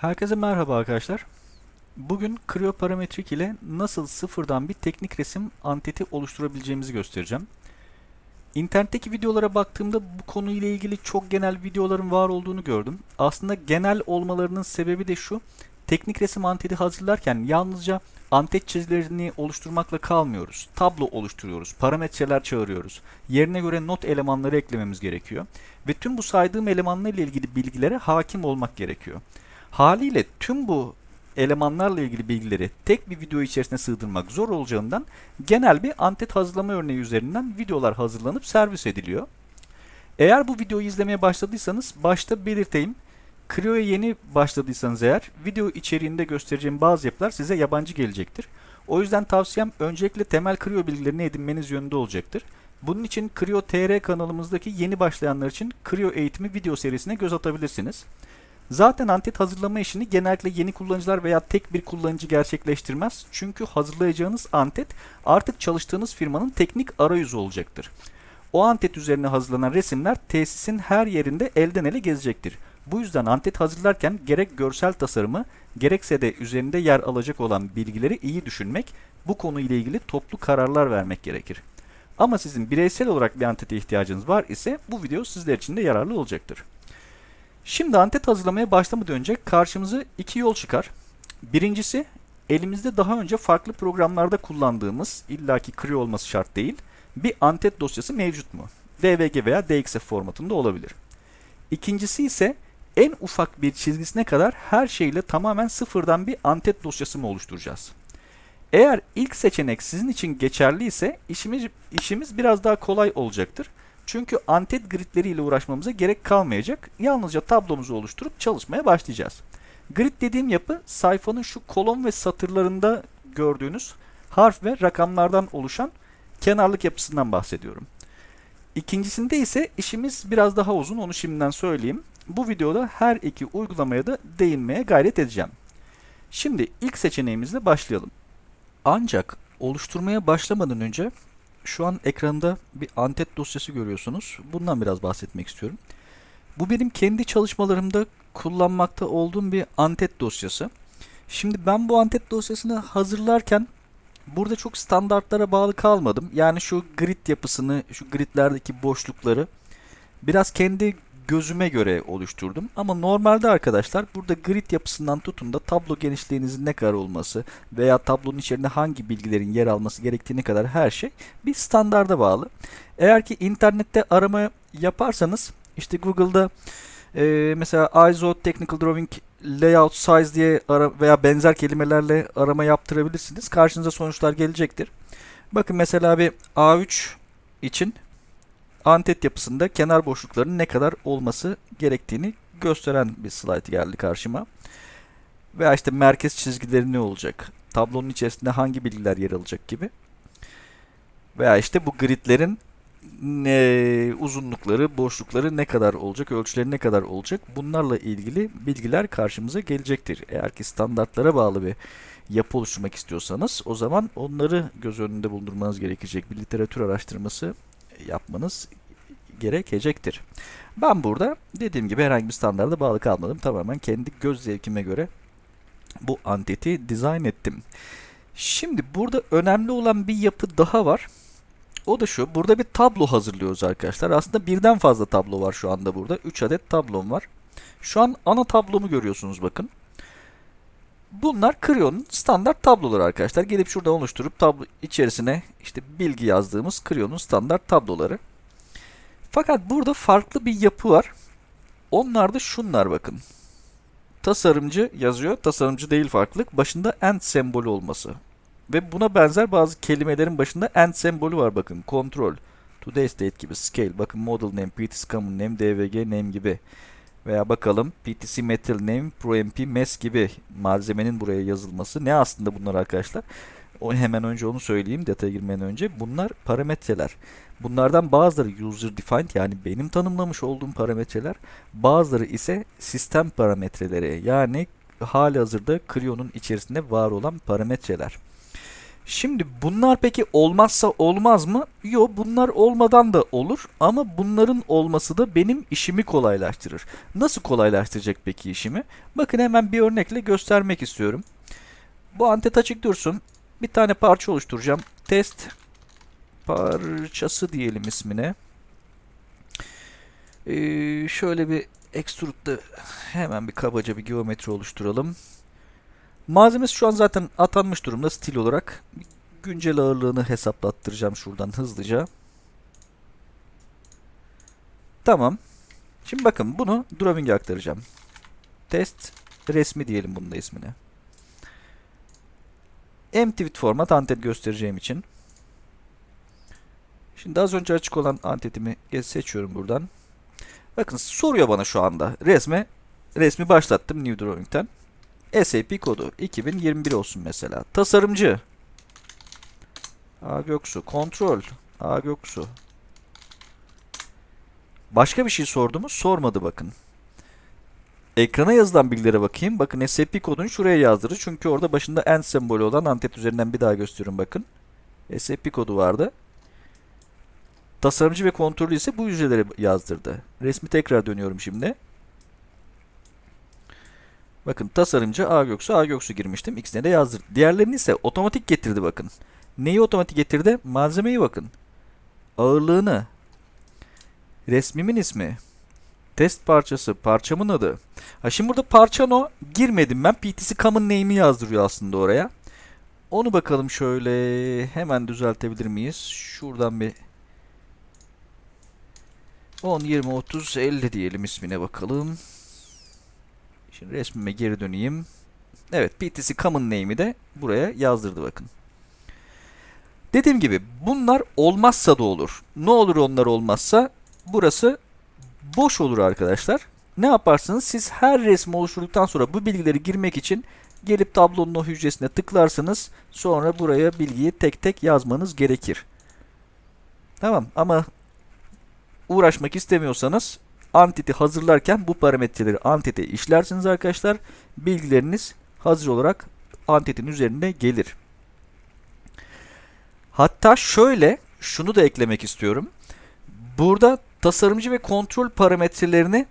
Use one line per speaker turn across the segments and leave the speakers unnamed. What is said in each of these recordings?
Herkese merhaba arkadaşlar. Bugün Creo Parametrik ile nasıl sıfırdan bir teknik resim anteti oluşturabileceğimizi göstereceğim. İnternetteki videolara baktığımda bu konuyla ilgili çok genel videoların var olduğunu gördüm. Aslında genel olmalarının sebebi de şu. Teknik resim anteti hazırlarken yalnızca antet çizilerini oluşturmakla kalmıyoruz. Tablo oluşturuyoruz, parametreler çağırıyoruz. Yerine göre not elemanları eklememiz gerekiyor. Ve tüm bu saydığım elemanlarla ilgili bilgilere hakim olmak gerekiyor. Haliyle tüm bu elemanlarla ilgili bilgileri tek bir video içerisine sığdırmak zor olacağından genel bir antet hazırlama örneği üzerinden videolar hazırlanıp servis ediliyor. Eğer bu videoyu izlemeye başladıysanız başta belirteyim. Creo'ya yeni başladıysanız eğer video içeriğinde göstereceğim bazı yapılar size yabancı gelecektir. O yüzden tavsiyem öncelikle temel Creo bilgilerini edinmeniz yönünde olacaktır. Bunun için Creo TR kanalımızdaki yeni başlayanlar için Creo eğitimi video serisine göz atabilirsiniz. Zaten antet hazırlama işini genellikle yeni kullanıcılar veya tek bir kullanıcı gerçekleştirmez. Çünkü hazırlayacağınız antet artık çalıştığınız firmanın teknik arayüzü olacaktır. O antet üzerine hazırlanan resimler tesisin her yerinde elden ele gezecektir. Bu yüzden antet hazırlarken gerek görsel tasarımı gerekse de üzerinde yer alacak olan bilgileri iyi düşünmek, bu konuyla ilgili toplu kararlar vermek gerekir. Ama sizin bireysel olarak bir antete ihtiyacınız var ise bu video sizler için de yararlı olacaktır. Şimdi antet hazırlamaya başlamadan önce karşımıza iki yol çıkar. Birincisi elimizde daha önce farklı programlarda kullandığımız illaki Creo olması şart değil bir antet dosyası mevcut mu? DVG veya DXF formatında olabilir. İkincisi ise en ufak bir çizgisine kadar her şeyle tamamen sıfırdan bir antet dosyası mı oluşturacağız? Eğer ilk seçenek sizin için geçerli ise işimiz, işimiz biraz daha kolay olacaktır. Çünkü antet gridleriyle uğraşmamıza gerek kalmayacak. Yalnızca tablomuzu oluşturup çalışmaya başlayacağız. Grid dediğim yapı sayfanın şu kolon ve satırlarında gördüğünüz harf ve rakamlardan oluşan kenarlık yapısından bahsediyorum. İkincisinde ise işimiz biraz daha uzun onu şimdiden söyleyeyim. Bu videoda her iki uygulamaya da değinmeye gayret edeceğim. Şimdi ilk seçeneğimizle başlayalım. Ancak oluşturmaya başlamadan önce şu an ekranda bir antet dosyası görüyorsunuz. Bundan biraz bahsetmek istiyorum. Bu benim kendi çalışmalarımda kullanmakta olduğum bir antet dosyası. Şimdi ben bu antet dosyasını hazırlarken burada çok standartlara bağlı kalmadım. Yani şu grid yapısını, şu gridlerdeki boşlukları biraz kendi gözüme göre oluşturdum. Ama normalde arkadaşlar burada grid yapısından tutun da tablo genişliğinizin ne kadar olması veya tablonun içerisinde hangi bilgilerin yer alması gerektiğine kadar her şey bir standarda bağlı. Eğer ki internette arama yaparsanız işte Google'da e, mesela ISO Technical Drawing Layout Size diye ara veya benzer kelimelerle arama yaptırabilirsiniz. Karşınıza sonuçlar gelecektir. Bakın mesela bir A3 için antet yapısında kenar boşluklarının ne kadar olması gerektiğini gösteren bir slide geldi karşıma. Veya işte merkez çizgileri ne olacak? Tablonun içerisinde hangi bilgiler yer alacak gibi. Veya işte bu gridlerin ne, uzunlukları, boşlukları ne kadar olacak, ölçüleri ne kadar olacak bunlarla ilgili bilgiler karşımıza gelecektir. Eğer ki standartlara bağlı bir yapı oluşturmak istiyorsanız o zaman onları göz önünde bulundurmanız gerekecek bir literatür araştırması yapmanız gerekecektir. Ben burada dediğim gibi herhangi bir standarda bağlı kalmadım. Tamamen kendi göz zevkime göre bu anteti dizayn ettim. Şimdi burada önemli olan bir yapı daha var. O da şu. Burada bir tablo hazırlıyoruz arkadaşlar. Aslında birden fazla tablo var şu anda burada. 3 adet tablom var. Şu an ana tablomu görüyorsunuz bakın. Bunlar Creo'nun standart tabloları arkadaşlar. Gelip şuradan oluşturup tablo içerisine işte bilgi yazdığımız Creo'nun standart tabloları. Fakat burada farklı bir yapı var. Onlar da şunlar bakın. Tasarımcı yazıyor. Tasarımcı değil farklılık. Başında and sembolü olması. Ve buna benzer bazı kelimelerin başında and sembolü var bakın. Control, today state gibi, scale, bakın model name, PTC common name, DVG name gibi. Veya bakalım PTC metal name, ProMP mes gibi malzemenin buraya yazılması. Ne aslında bunlar arkadaşlar? O hemen önce onu söyleyeyim detaya girmeden önce. Bunlar parametreler. Bunlardan bazıları user defined yani benim tanımlamış olduğum parametreler. Bazıları ise sistem parametreleri yani hali hazırda Creo'nun içerisinde var olan parametreler. Şimdi bunlar peki olmazsa olmaz mı? Yok bunlar olmadan da olur ama bunların olması da benim işimi kolaylaştırır. Nasıl kolaylaştıracak peki işimi? Bakın hemen bir örnekle göstermek istiyorum. Bu antet açık dursun. Bir tane parça oluşturacağım. Test parçası diyelim ismine. Ee, şöyle bir extrude'da hemen bir kabaca bir geometri oluşturalım. Malzemesi şu an zaten atanmış durumda stil olarak. Güncel ağırlığını hesaplattıracağım şuradan hızlıca. Tamam. Şimdi bakın bunu drawing'e aktaracağım. Test resmi diyelim bunun da ismine. Empty with format antet göstereceğim için. Şimdi az önce açık olan antetimi seçiyorum buradan. Bakın soruyor bana şu anda. Resme resmi başlattım New Drawing'ten. SAP kodu 2021 olsun mesela. Tasarımcı. A Göksu. Kontrol. A Göksu. Başka bir şey sordu mu? Sormadı bakın. Ekrana yazılan bilgilere bakayım. Bakın SAP kodunu şuraya yazdırır. Çünkü orada başında end sembolü olan antet üzerinden bir daha gösteriyorum bakın. SAP kodu vardı. Tasarımcı ve kontrolü ise bu hücreleri yazdırdı. Resmi tekrar dönüyorum şimdi. Bakın tasarımcı A Göksu A Göksu girmiştim. İkisine de yazdırdı. Diğerlerini ise otomatik getirdi bakın. Neyi otomatik getirdi? Malzemeyi bakın. Ağırlığını. Resmimin ismi. Test parçası. Parçamın adı. Ha şimdi burada parça no girmedim ben. PTC common name'i yazdırıyor aslında oraya. Onu bakalım şöyle hemen düzeltebilir miyiz? Şuradan bir 10, 20, 30, 50 diyelim ismine bakalım. Şimdi resmime geri döneyim. Evet PTC common name'i de buraya yazdırdı bakın. Dediğim gibi bunlar olmazsa da olur. Ne olur onlar olmazsa burası boş olur arkadaşlar. Ne yaparsınız? Siz her resmi oluşturduktan sonra bu bilgileri girmek için gelip tablonun o hücresine tıklarsınız. Sonra buraya bilgiyi tek tek yazmanız gerekir. Tamam ama uğraşmak istemiyorsanız Entity hazırlarken bu parametreleri Entity işlersiniz arkadaşlar. Bilgileriniz hazır olarak Entity'nin üzerinde gelir. Hatta şöyle şunu da eklemek istiyorum. Burada tasarımcı ve kontrol parametrelerini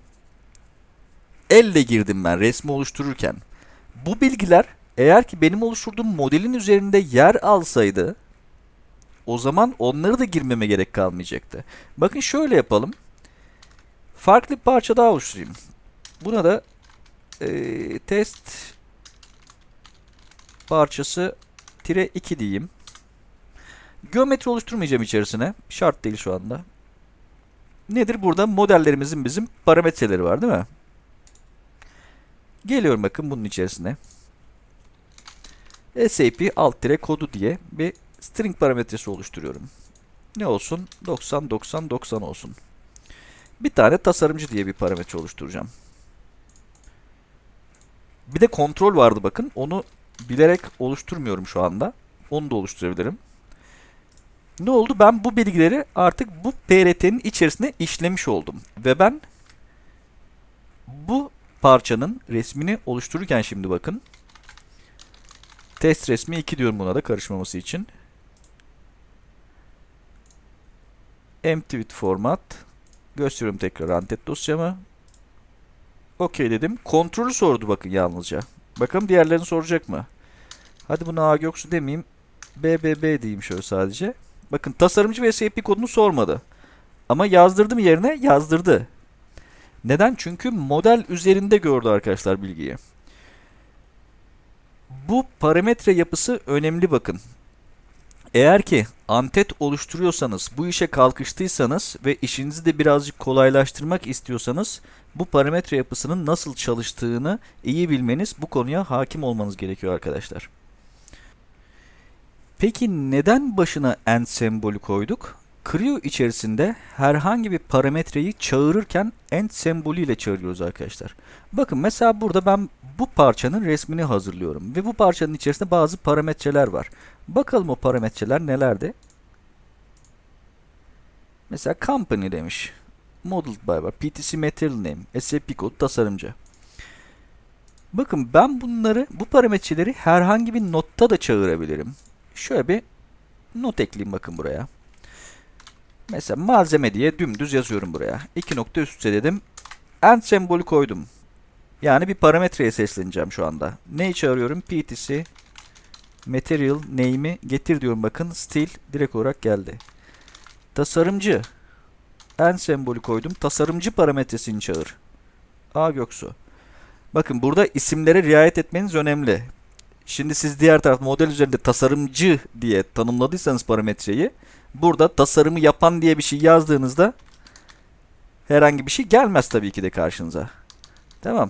elle girdim ben resmi oluştururken. Bu bilgiler eğer ki benim oluşturduğum modelin üzerinde yer alsaydı o zaman onları da girmeme gerek kalmayacaktı. Bakın şöyle yapalım. Farklı bir parça daha oluşturayım. Buna da e, test parçası tire 2 diyeyim. Geometri oluşturmayacağım içerisine. Şart değil şu anda. Nedir? Burada modellerimizin bizim parametreleri var değil mi? Geliyorum bakın bunun içerisine. SAP alt tire kodu diye bir string parametresi oluşturuyorum. Ne olsun? 90 90 90 olsun. Bir tane tasarımcı diye bir parametre oluşturacağım. Bir de kontrol vardı bakın. Onu bilerek oluşturmuyorum şu anda. Onu da oluşturabilirim. Ne oldu? Ben bu bilgileri artık bu PRT'nin içerisine işlemiş oldum. Ve ben bu parçanın resmini oluştururken şimdi bakın. Test resmi 2 diyorum buna da karışmaması için. Empty with format. Gösteriyorum tekrar antet dosyamı. OK dedim. Kontrolü sordu bakın yalnızca. Bakalım diğerlerini soracak mı? Hadi buna A Göksu demeyeyim. BBB diyeyim şöyle sadece. Bakın tasarımcı ve SAP kodunu sormadı. Ama yazdırdım yerine yazdırdı. Neden? Çünkü model üzerinde gördü arkadaşlar bilgiyi. Bu parametre yapısı önemli bakın. Eğer ki antet oluşturuyorsanız, bu işe kalkıştıysanız ve işinizi de birazcık kolaylaştırmak istiyorsanız bu parametre yapısının nasıl çalıştığını iyi bilmeniz, bu konuya hakim olmanız gerekiyor arkadaşlar. Peki neden başına end sembolü koyduk? Creo içerisinde herhangi bir parametreyi çağırırken end sembolü ile çağırıyoruz arkadaşlar. Bakın mesela burada ben bu parçanın resmini hazırlıyorum ve bu parçanın içerisinde bazı parametreler var. Bakalım o parametreler nelerdi? Mesela company demiş. Modeled by var. PTC material name. SAP kod tasarımcı. Bakın ben bunları bu parametreleri herhangi bir notta da çağırabilirim. şöyle bir not ekleyeyim bakın buraya. Mesela malzeme diye dümdüz yazıyorum buraya. İki nokta üst üste dedim. End sembolü koydum. Yani bir parametreye sesleneceğim şu anda. Ne çağırıyorum? PTC material name'i getir diyorum bakın. Stil direkt olarak geldi. Tasarımcı. En sembolü koydum. Tasarımcı parametresini çağır. A Göksu. Bakın burada isimlere riayet etmeniz önemli. Şimdi siz diğer taraf model üzerinde tasarımcı diye tanımladıysanız parametreyi burada tasarımı yapan diye bir şey yazdığınızda herhangi bir şey gelmez tabii ki de karşınıza. Tamam.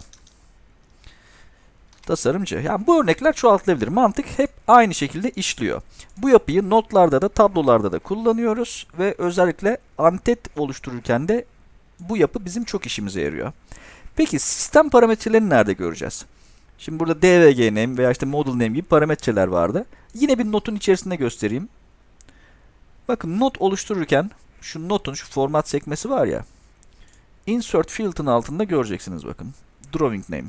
Tasarımcı. Yani bu örnekler çoğaltılabilir. Mantık hep aynı şekilde işliyor. Bu yapıyı notlarda da tablolarda da kullanıyoruz ve özellikle antet oluştururken de bu yapı bizim çok işimize yarıyor. Peki sistem parametrelerini nerede göreceğiz? Şimdi burada DVG name veya işte model name gibi parametreler vardı. Yine bir notun içerisinde göstereyim. Bakın not oluştururken şu notun şu format sekmesi var ya. Insert field'ın altında göreceksiniz bakın. Drawing name.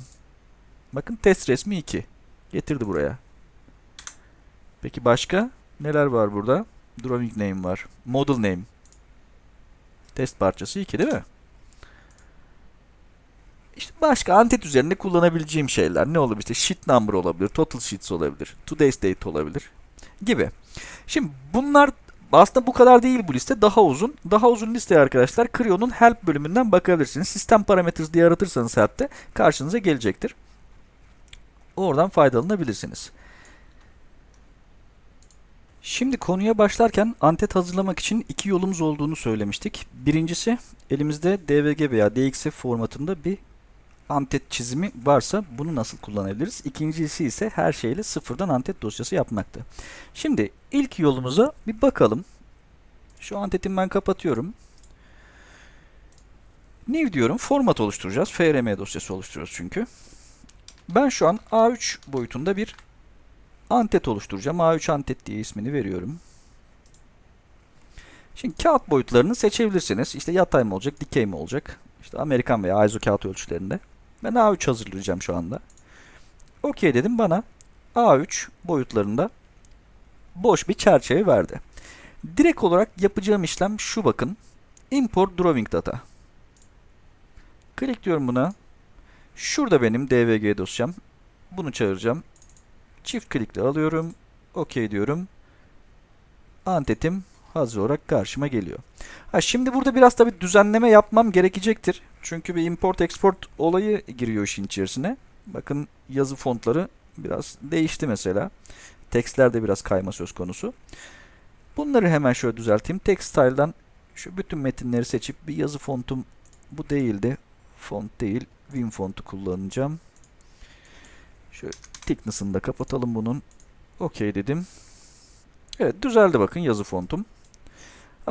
Bakın test resmi 2. Getirdi buraya. Peki başka neler var burada? Drawing name var. Model name. Test parçası 2 değil mi? İşte başka antet üzerinde kullanabileceğim şeyler ne olabilir? İşte sheet number olabilir, total sheets olabilir, today's date olabilir gibi. Şimdi bunlar aslında bu kadar değil bu liste. Daha uzun. Daha uzun listeye arkadaşlar Creo'nun help bölümünden bakabilirsiniz. Sistem parameters diye aratırsanız help'te karşınıza gelecektir. Oradan faydalanabilirsiniz. Şimdi konuya başlarken antet hazırlamak için iki yolumuz olduğunu söylemiştik. Birincisi elimizde DVG veya DXF formatında bir antet çizimi varsa bunu nasıl kullanabiliriz? İkincisi ise her şeyle sıfırdan antet dosyası yapmaktı. Şimdi ilk yolumuza bir bakalım. Şu antetimi ben kapatıyorum. New diyorum. Format oluşturacağız. FRM dosyası oluşturuyoruz çünkü. Ben şu an A3 boyutunda bir antet oluşturacağım. A3 antet diye ismini veriyorum. Şimdi kağıt boyutlarını seçebilirsiniz. İşte yatay mı olacak, dikey mi olacak? İşte Amerikan veya ISO kağıt ölçülerinde. Ben A3 hazırlayacağım şu anda. OK dedim bana A3 boyutlarında boş bir çerçeve verdi. Direkt olarak yapacağım işlem şu bakın. Import drawing data. Klik diyorum buna. Şurada benim DVG dosyam. Bunu çağıracağım. Çift klikle alıyorum. OK diyorum. Antetim hazır olarak karşıma geliyor. Ha şimdi burada biraz tabi düzenleme yapmam gerekecektir. Çünkü bir import export olayı giriyor işin içerisine. Bakın yazı fontları biraz değişti mesela. Tekstler de biraz kayma söz konusu. Bunları hemen şöyle düzelteyim. Text style'dan şu bütün metinleri seçip bir yazı fontum bu değildi. Font değil. Win fontu kullanacağım. Şöyle thickness'ını da kapatalım bunun. OK dedim. Evet düzeldi bakın yazı fontum.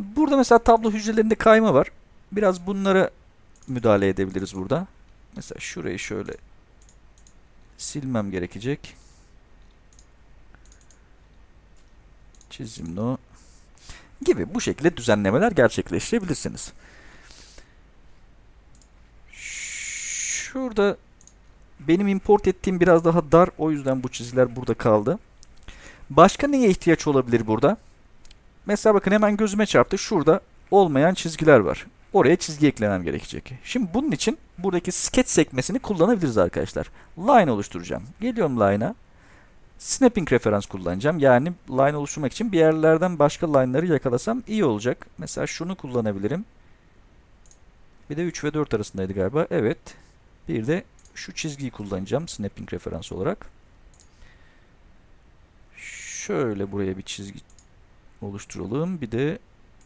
Burada mesela tablo hücrelerinde kayma var. Biraz bunlara müdahale edebiliriz burada. Mesela şurayı şöyle silmem gerekecek. Çizim no gibi bu şekilde düzenlemeler gerçekleştirebilirsiniz. Şurada benim import ettiğim biraz daha dar o yüzden bu çizgiler burada kaldı. Başka neye ihtiyaç olabilir burada? Mesela bakın hemen gözüme çarptı. Şurada olmayan çizgiler var. Oraya çizgi eklemem gerekecek. Şimdi bunun için buradaki sketch sekmesini kullanabiliriz arkadaşlar. Line oluşturacağım. Geliyorum line'a. Snapping referans kullanacağım. Yani line oluşturmak için bir yerlerden başka line'ları yakalasam iyi olacak. Mesela şunu kullanabilirim. Bir de 3 ve 4 arasındaydı galiba. Evet. Bir de şu çizgiyi kullanacağım snapping referans olarak. Şöyle buraya bir çizgi oluşturalım. Bir de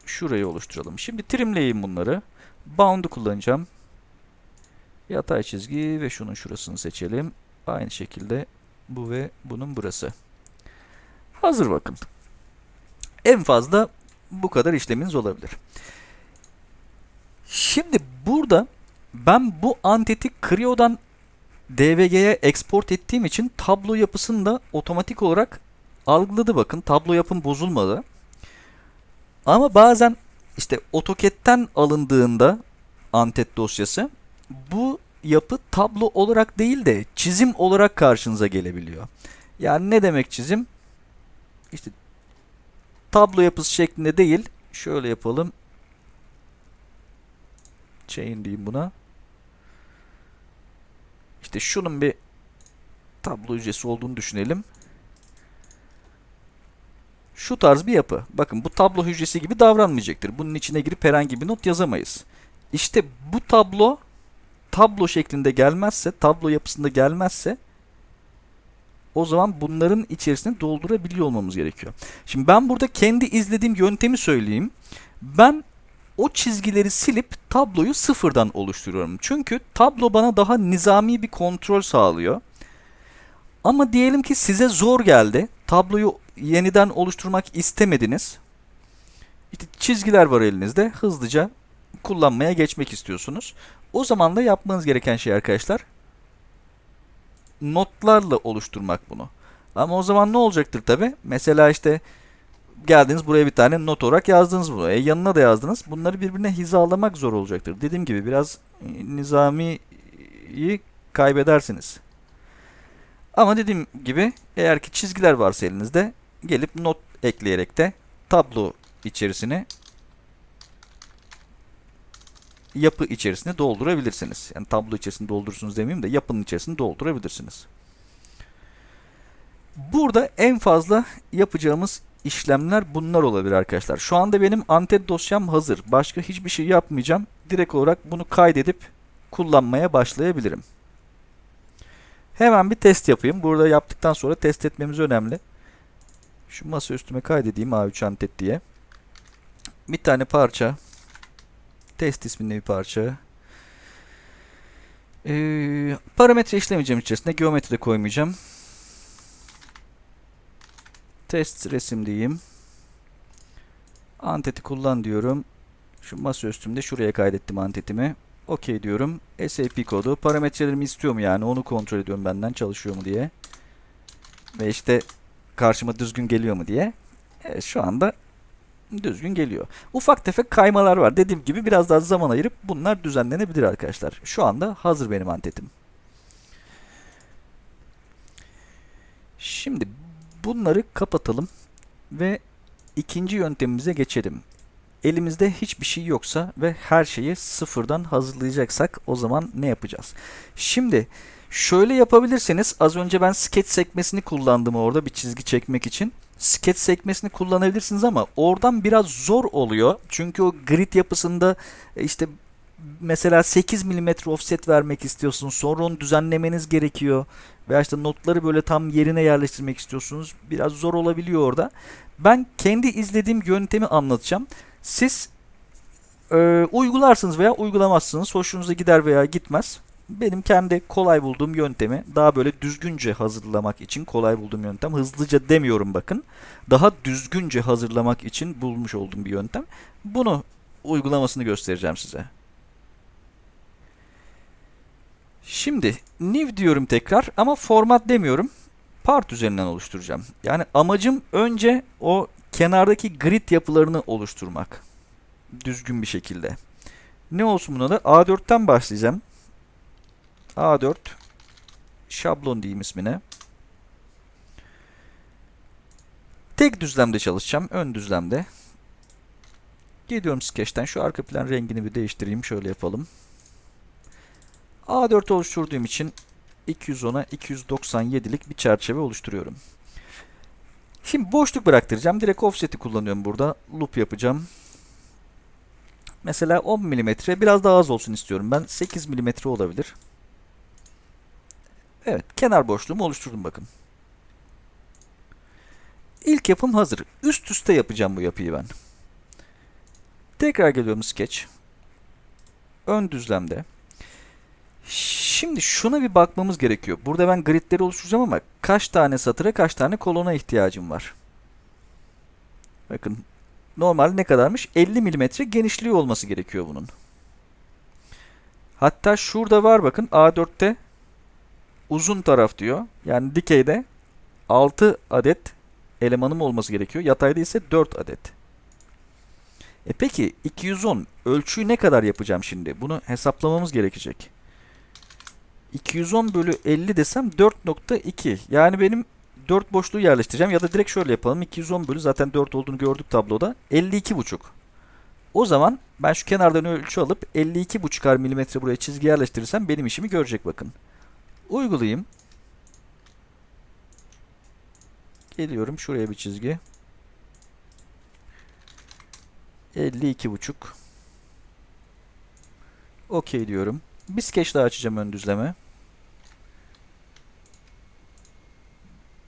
şurayı oluşturalım. Şimdi trimleyeyim bunları. Bound'u kullanacağım. Yatay çizgi ve şunun şurasını seçelim. Aynı şekilde bu ve bunun burası. Hazır bakın. En fazla bu kadar işleminiz olabilir. Şimdi burada ben bu anteti Creo'dan DVG'ye export ettiğim için tablo yapısını da otomatik olarak algıladı bakın. Tablo yapım bozulmadı. Ama bazen işte AutoCAD'den alındığında antet dosyası bu yapı tablo olarak değil de çizim olarak karşınıza gelebiliyor. Yani ne demek çizim? İşte tablo yapısı şeklinde değil. Şöyle yapalım. Chain diyeyim buna. İşte şunun bir tablo hücresi olduğunu düşünelim. Şu tarz bir yapı. Bakın bu tablo hücresi gibi davranmayacaktır. Bunun içine girip herhangi bir not yazamayız. İşte bu tablo tablo şeklinde gelmezse, tablo yapısında gelmezse o zaman bunların içerisine doldurabiliyor olmamız gerekiyor. Şimdi ben burada kendi izlediğim yöntemi söyleyeyim. Ben o çizgileri silip tabloyu sıfırdan oluşturuyorum. Çünkü tablo bana daha nizami bir kontrol sağlıyor. Ama diyelim ki size zor geldi. Tabloyu yeniden oluşturmak istemediniz. İşte çizgiler var elinizde. Hızlıca kullanmaya geçmek istiyorsunuz. O zaman da yapmanız gereken şey arkadaşlar notlarla oluşturmak bunu. Ama o zaman ne olacaktır tabi? Mesela işte geldiniz buraya bir tane not olarak yazdınız bunu. E yanına da yazdınız. Bunları birbirine hizalamak zor olacaktır. Dediğim gibi biraz e, nizamiyi kaybedersiniz. Ama dediğim gibi eğer ki çizgiler varsa elinizde gelip not ekleyerek de tablo içerisine yapı içerisinde doldurabilirsiniz. Yani tablo içerisinde doldurursunuz demeyeyim de yapının içerisinde doldurabilirsiniz. Burada en fazla yapacağımız işlemler bunlar olabilir arkadaşlar. Şu anda benim antet dosyam hazır. Başka hiçbir şey yapmayacağım. Direkt olarak bunu kaydedip kullanmaya başlayabilirim. Hemen bir test yapayım. Burada yaptıktan sonra test etmemiz önemli. Şu masa üstüme kaydedeyim A3 antet diye. Bir tane parça Test isminde bir parça. Ee, parametre işlemeyeceğim içerisinde. Geometri de koymayacağım. Test resim diyeyim. Anteti kullan diyorum. Şu masa üstümde şuraya kaydettim antetimi. OK diyorum. SAP kodu. Parametrelerimi istiyor mu yani? Onu kontrol ediyorum benden çalışıyor mu diye. Ve işte karşıma düzgün geliyor mu diye. Evet, şu anda düzgün geliyor. Ufak tefek kaymalar var. Dediğim gibi biraz daha zaman ayırıp bunlar düzenlenebilir arkadaşlar. Şu anda hazır benim antetim. Şimdi bunları kapatalım ve ikinci yöntemimize geçelim. Elimizde hiçbir şey yoksa ve her şeyi sıfırdan hazırlayacaksak o zaman ne yapacağız? Şimdi şöyle yapabilirseniz az önce ben sketch sekmesini kullandım orada bir çizgi çekmek için sketch sekmesini kullanabilirsiniz ama oradan biraz zor oluyor. Çünkü o grid yapısında e, işte mesela 8 mm offset vermek istiyorsunuz. Sonra onu düzenlemeniz gerekiyor. Veya işte notları böyle tam yerine yerleştirmek istiyorsunuz. Biraz zor olabiliyor orada. Ben kendi izlediğim yöntemi anlatacağım. Siz e, uygularsınız veya uygulamazsınız. Hoşunuza gider veya gitmez benim kendi kolay bulduğum yöntemi daha böyle düzgünce hazırlamak için kolay bulduğum yöntem. Hızlıca demiyorum bakın. Daha düzgünce hazırlamak için bulmuş olduğum bir yöntem. Bunu uygulamasını göstereceğim size. Şimdi new diyorum tekrar ama format demiyorum. Part üzerinden oluşturacağım. Yani amacım önce o kenardaki grid yapılarını oluşturmak. Düzgün bir şekilde. Ne olsun buna da? A4'ten başlayacağım. A4 şablon diyeyim ismine. Tek düzlemde çalışacağım. Ön düzlemde. Geliyorum Sketch'ten. Şu arka plan rengini bir değiştireyim. Şöyle yapalım. A4 oluşturduğum için 210'a 297'lik bir çerçeve oluşturuyorum. Şimdi boşluk bıraktıracağım. Direkt offset'i kullanıyorum burada. Loop yapacağım. Mesela 10 mm biraz daha az olsun istiyorum. Ben 8 mm olabilir. Evet, kenar boşluğumu oluşturdum bakın. İlk yapım hazır. Üst üste yapacağım bu yapıyı ben. Tekrar geliyorum Sketch. Ön düzlemde. Şimdi şuna bir bakmamız gerekiyor. Burada ben gridleri oluşturacağım ama kaç tane satıra kaç tane kolona ihtiyacım var. Bakın normal ne kadarmış? 50 mm genişliği olması gerekiyor bunun. Hatta şurada var bakın A4'te uzun taraf diyor. Yani dikeyde 6 adet elemanım olması gerekiyor. Yatayda ise 4 adet. E peki 210 ölçüyü ne kadar yapacağım şimdi? Bunu hesaplamamız gerekecek. 210 bölü 50 desem 4.2. Yani benim 4 boşluğu yerleştireceğim ya da direkt şöyle yapalım. 210 bölü zaten 4 olduğunu gördük tabloda. 52,5. O zaman ben şu kenardan ölçü alıp 52,5'ar milimetre buraya çizgi yerleştirirsem benim işimi görecek bakın. Uygulayayım. Geliyorum şuraya bir çizgi. 52,5. Okey diyorum. Bir sketch daha açacağım ön düzleme.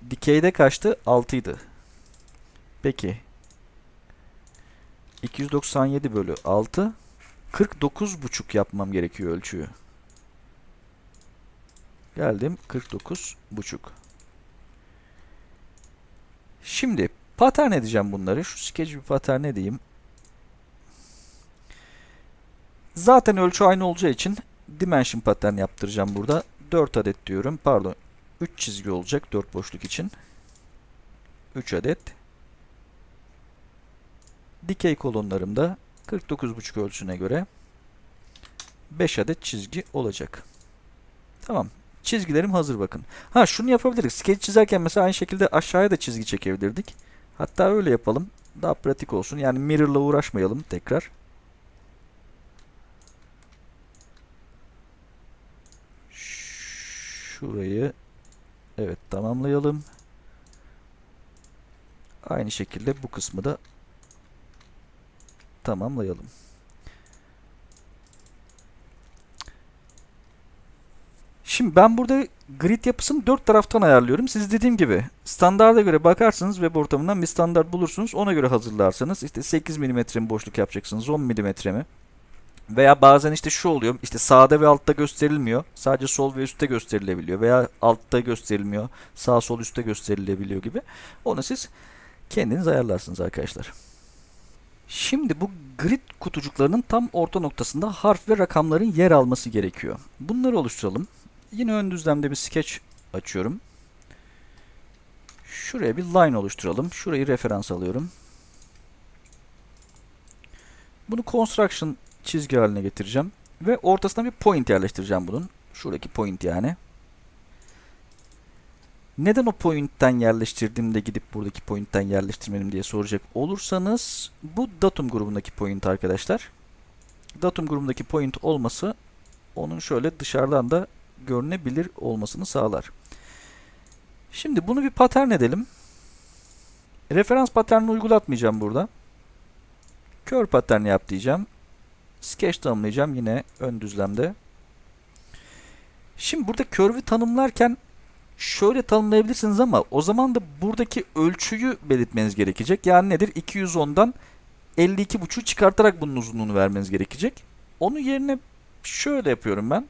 Dikeyde kaçtı? 6 idi. Peki. 297 bölü 6. 49,5 yapmam gerekiyor ölçüyü. Geldim 49,5. Şimdi pattern edeceğim bunları. Şu sketch bir pattern edeyim. Zaten ölçü aynı olacağı için dimension pattern yaptıracağım burada. 4 adet diyorum. Pardon. 3 çizgi olacak 4 boşluk için. 3 adet. Dikey kolonlarımda 49,5 ölçüne göre 5 adet çizgi olacak. Tamam. Çizgilerim hazır bakın. Ha şunu yapabiliriz. Sketch çizerken mesela aynı şekilde aşağıya da çizgi çekebilirdik. Hatta öyle yapalım. Daha pratik olsun. Yani mirror'la uğraşmayalım tekrar. Şurayı evet tamamlayalım. Aynı şekilde bu kısmı da tamamlayalım. Şimdi ben burada grid yapısını dört taraftan ayarlıyorum. Siz dediğim gibi standarda göre bakarsınız web ortamından bir standart bulursunuz. Ona göre hazırlarsanız işte 8 mm mi boşluk yapacaksınız 10 mm mi? Veya bazen işte şu oluyor. işte sağda ve altta gösterilmiyor. Sadece sol ve üstte gösterilebiliyor. Veya altta gösterilmiyor. Sağ sol üstte gösterilebiliyor gibi. Onu siz kendiniz ayarlarsınız arkadaşlar. Şimdi bu grid kutucuklarının tam orta noktasında harf ve rakamların yer alması gerekiyor. Bunları oluşturalım. Yine ön düzlemde bir sketch açıyorum. Şuraya bir line oluşturalım. Şurayı referans alıyorum. Bunu construction çizgi haline getireceğim. Ve ortasına bir point yerleştireceğim bunun. Şuradaki point yani. Neden o point'ten yerleştirdiğimde gidip buradaki point'ten yerleştirmedim diye soracak olursanız bu datum grubundaki point arkadaşlar. Datum grubundaki point olması onun şöyle dışarıdan da görünebilir olmasını sağlar. Şimdi bunu bir pattern edelim. Referans patternini uygulatmayacağım burada. Kör pattern yap diyeceğim. Sketch tanımlayacağım yine ön düzlemde. Şimdi burada curve'ü tanımlarken şöyle tanımlayabilirsiniz ama o zaman da buradaki ölçüyü belirtmeniz gerekecek. Yani nedir? 210'dan 52.5'u çıkartarak bunun uzunluğunu vermeniz gerekecek. Onun yerine şöyle yapıyorum ben.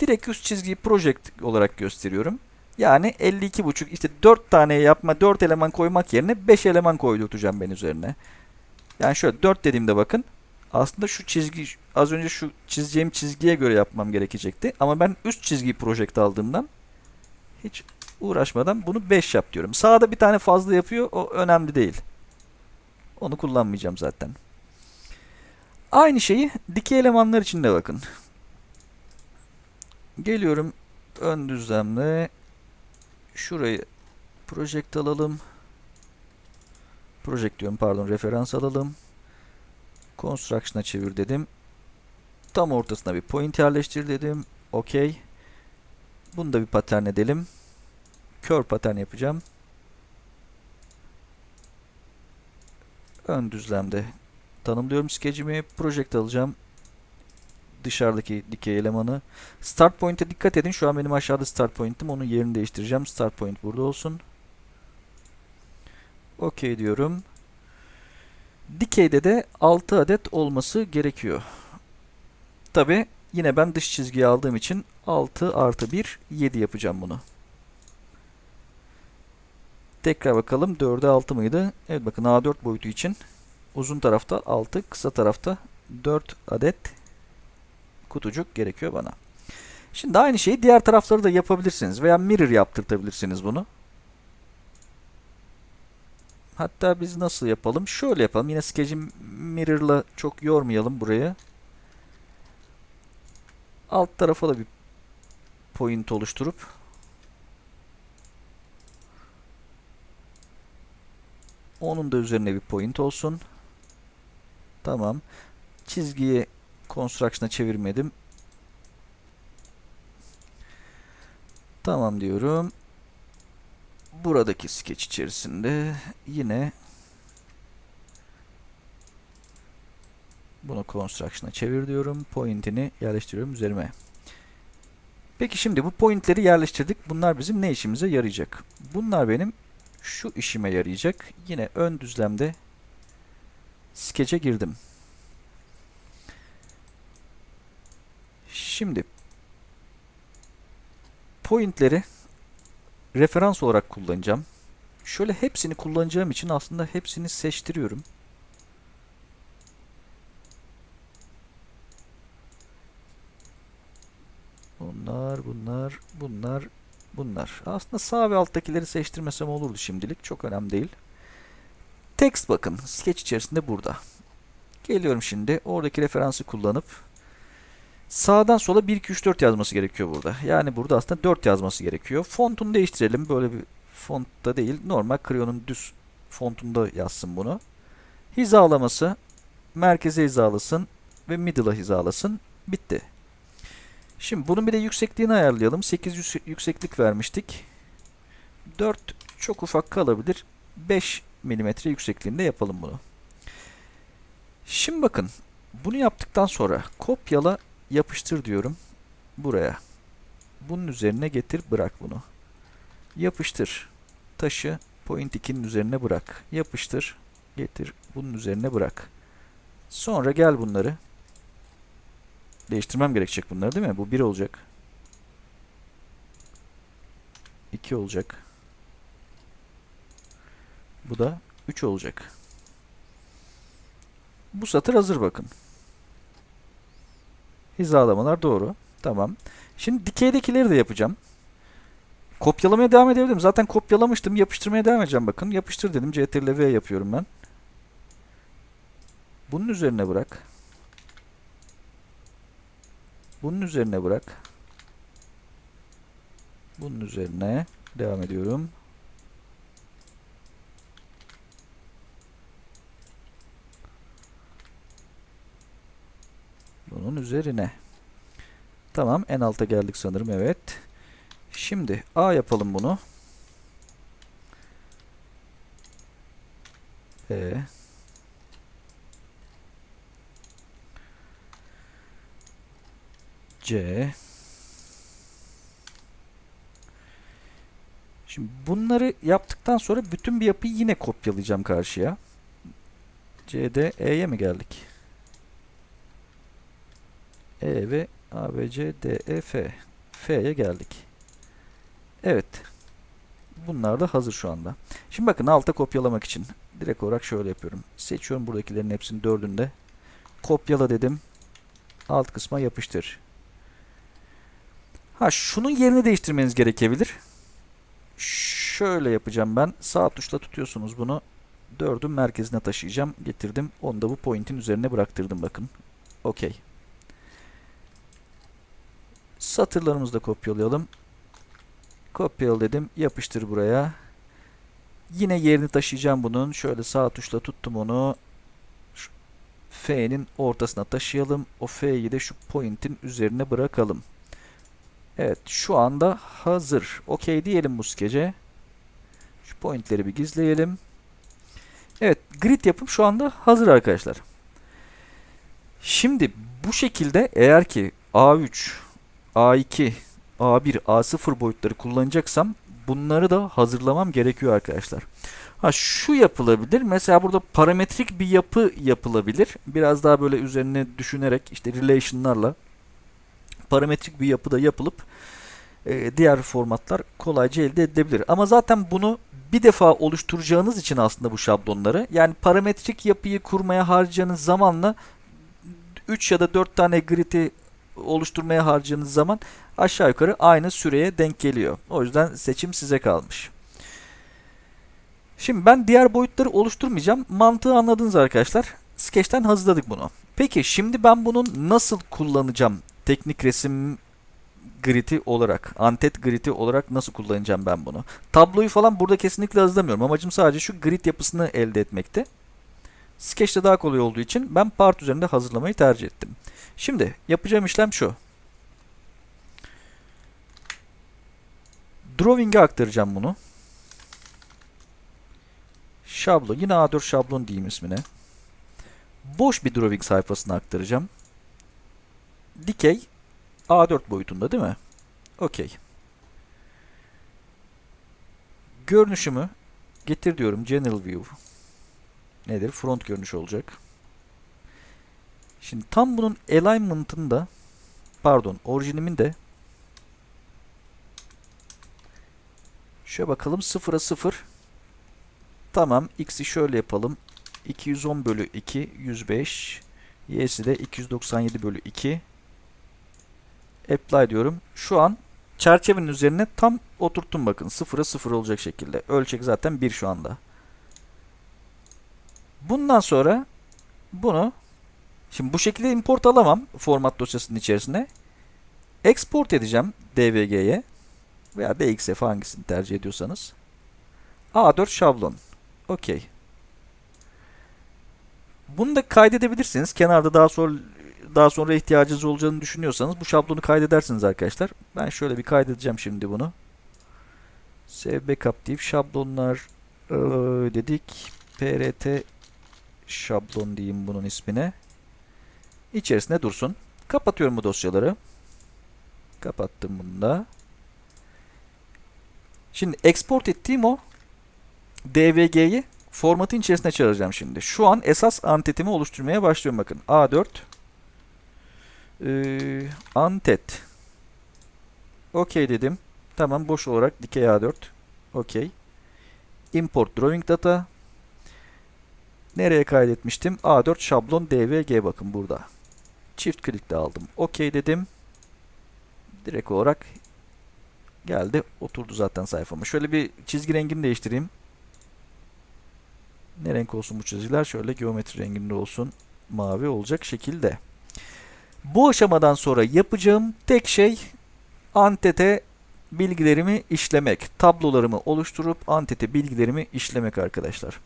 Direkt üst çizgiyi project olarak gösteriyorum. Yani 52.5 işte 4 tane yapma 4 eleman koymak yerine 5 eleman koydurtacağım ben üzerine. Yani şöyle 4 dediğimde bakın aslında şu çizgi az önce şu çizeceğim çizgiye göre yapmam gerekecekti. Ama ben üst çizgiyi project aldığımdan hiç uğraşmadan bunu 5 yap diyorum. Sağda bir tane fazla yapıyor. O önemli değil. Onu kullanmayacağım zaten. Aynı şeyi dikey elemanlar için de bakın. Geliyorum ön düzlemle şurayı project alalım. Project diyorum pardon referans alalım. Construction'a çevir dedim. Tam ortasına bir point yerleştir dedim. OK. Bunu da bir pattern edelim. Kör pattern yapacağım. Ön düzlemde tanımlıyorum skecimi. Project alacağım. Dışarıdaki dikey elemanı. Start point'e dikkat edin. Şu an benim aşağıda start point'im. Onun yerini değiştireceğim. Start point burada olsun. OK diyorum. Dikeyde de 6 adet olması gerekiyor. Tabi yine ben dış çizgiyi aldığım için 6 artı 1 7 yapacağım bunu. Tekrar bakalım 4'e 6 mıydı? Evet bakın A4 boyutu için uzun tarafta 6 kısa tarafta 4 adet kutucuk gerekiyor bana. Şimdi aynı şeyi diğer tarafları da yapabilirsiniz veya mirror yaptırtabilirsiniz bunu. Hatta biz nasıl yapalım? Şöyle yapalım. Yine sketch'i mirror'la çok yormayalım burayı. Alt tarafa da bir point oluşturup Onun da üzerine bir point olsun. Tamam. Çizgiyi construction'a çevirmedim. Tamam diyorum. Buradaki sketch içerisinde yine bunu construction'a çevir diyorum. Point'ini yerleştiriyorum üzerime. Peki şimdi bu pointleri yerleştirdik. Bunlar bizim ne işimize yarayacak? Bunlar benim şu işime yarayacak. Yine ön düzlemde sketch'e girdim. Şimdi pointleri referans olarak kullanacağım. Şöyle hepsini kullanacağım için aslında hepsini seçtiriyorum. Bunlar, bunlar, bunlar, bunlar. Aslında sağ ve alttakileri seçtirmesem olurdu şimdilik. Çok önemli değil. Text bakın. Sketch içerisinde burada. Geliyorum şimdi. Oradaki referansı kullanıp sağdan sola 1, 2, 3, 4 yazması gerekiyor burada. Yani burada aslında 4 yazması gerekiyor. Fontunu değiştirelim. Böyle bir fontta değil. Normal Creo'nun düz fontunda yazsın bunu. Hizalaması merkeze hizalasın ve middle'a hizalasın. Bitti. Şimdi bunun bir de yüksekliğini ayarlayalım. 8 yükseklik vermiştik. 4 çok ufak kalabilir. 5 mm yüksekliğinde yapalım bunu. Şimdi bakın. Bunu yaptıktan sonra kopyala yapıştır diyorum. Buraya. Bunun üzerine getir bırak bunu. Yapıştır. Taşı point 2'nin üzerine bırak. Yapıştır. Getir. Bunun üzerine bırak. Sonra gel bunları Değiştirmem gerekecek bunları değil mi? Bu 1 olacak. 2 olacak. Bu da 3 olacak. Bu satır hazır bakın. Hizalamalar doğru. Tamam. Şimdi dikeydekileri de yapacağım. Kopyalamaya devam edebilirim. Zaten kopyalamıştım. Yapıştırmaya devam edeceğim bakın. Yapıştır dedim. CTRL V yapıyorum ben. Bunun üzerine bırak. Bunun üzerine bırak. Bunun üzerine devam ediyorum. Bunun üzerine. Tamam en alta geldik sanırım evet. Şimdi A yapalım bunu. B C. Şimdi bunları yaptıktan sonra bütün bir yapıyı yine kopyalayacağım karşıya. C'de E'ye mi geldik? E ve A, B, C, D, E, F. F'ye geldik. Evet. Bunlar da hazır şu anda. Şimdi bakın alta kopyalamak için direkt olarak şöyle yapıyorum. Seçiyorum buradakilerin hepsini dördünde. Kopyala dedim. Alt kısma yapıştır. Ha şunun yerini değiştirmeniz gerekebilir. Şöyle yapacağım ben. Sağ tuşla tutuyorsunuz bunu. Dördün merkezine taşıyacağım. Getirdim. Onu da bu point'in üzerine bıraktırdım bakın. Okey. Satırlarımızı da kopyalayalım. Kopyala dedim. Yapıştır buraya. Yine yerini taşıyacağım bunun. Şöyle sağ tuşla tuttum onu. F'nin ortasına taşıyalım. O F'yi de şu point'in üzerine bırakalım. Evet şu anda hazır. Okey diyelim bu skece. Şu pointleri bir gizleyelim. Evet grid yapım şu anda hazır arkadaşlar. Şimdi bu şekilde eğer ki A3, A2, A1, A0 boyutları kullanacaksam bunları da hazırlamam gerekiyor arkadaşlar. Ha şu yapılabilir. Mesela burada parametrik bir yapı yapılabilir. Biraz daha böyle üzerine düşünerek işte relation'larla parametrik bir yapıda yapılıp e, diğer formatlar kolayca elde edilebilir. Ama zaten bunu bir defa oluşturacağınız için aslında bu şablonları yani parametrik yapıyı kurmaya harcayacağınız zamanla 3 ya da 4 tane grid'i oluşturmaya harcayacağınız zaman aşağı yukarı aynı süreye denk geliyor. O yüzden seçim size kalmış. Şimdi ben diğer boyutları oluşturmayacağım. Mantığı anladınız arkadaşlar. Sketch'ten hazırladık bunu. Peki şimdi ben bunu nasıl kullanacağım teknik resim gridi olarak, antet gridi olarak nasıl kullanacağım ben bunu? Tabloyu falan burada kesinlikle hazırlamıyorum. Amacım sadece şu grid yapısını elde etmekte. Sketch'te daha kolay olduğu için ben part üzerinde hazırlamayı tercih ettim. Şimdi yapacağım işlem şu. Drawing'e aktaracağım bunu. Şablon. Yine A4 şablon diyeyim ismine. Boş bir drawing sayfasına aktaracağım. Dikey A4 boyutunda değil mi? Okey. Görünüşümü getir diyorum. General View. Nedir? Front görünüş olacak. Şimdi tam bunun alignment'ında pardon orijinimin de şöyle bakalım 0'a 0 tamam x'i şöyle yapalım 210 bölü 2 105 y'si de 297 bölü 2 apply diyorum. Şu an çerçevenin üzerine tam oturttum bakın. 0'a 0 olacak şekilde. Ölçek zaten 1 şu anda. Bundan sonra bunu şimdi bu şekilde import alamam format dosyasının içerisine. Export edeceğim DVG'ye veya DXF hangisini tercih ediyorsanız. A4 şablon. Okey. Bunu da kaydedebilirsiniz. Kenarda daha sonra daha sonra ihtiyacınız olacağını düşünüyorsanız bu şablonu kaydedersiniz arkadaşlar. Ben şöyle bir kaydedeceğim şimdi bunu. Save backup deyip şablonlar dedik. PRT şablon diyeyim bunun ismine. İçerisinde dursun. Kapatıyorum bu dosyaları. Kapattım bunu da. Şimdi export ettiğim o DVG'yi formatın içerisine çağıracağım şimdi. Şu an esas antetimi oluşturmaya başlıyorum bakın. A4 ee, antet OK dedim. Tamam boş olarak dikey A4 OK. Import drawing data Nereye kaydetmiştim? A4 şablon DVG bakın burada. Çift klikle aldım. OK dedim. Direkt olarak geldi. Oturdu zaten sayfama. Şöyle bir çizgi rengini değiştireyim. Ne renk olsun bu çizgiler? Şöyle geometri renginde olsun. Mavi olacak şekilde. Bu aşamadan sonra yapacağım tek şey antete bilgilerimi işlemek. Tablolarımı oluşturup antete bilgilerimi işlemek arkadaşlar.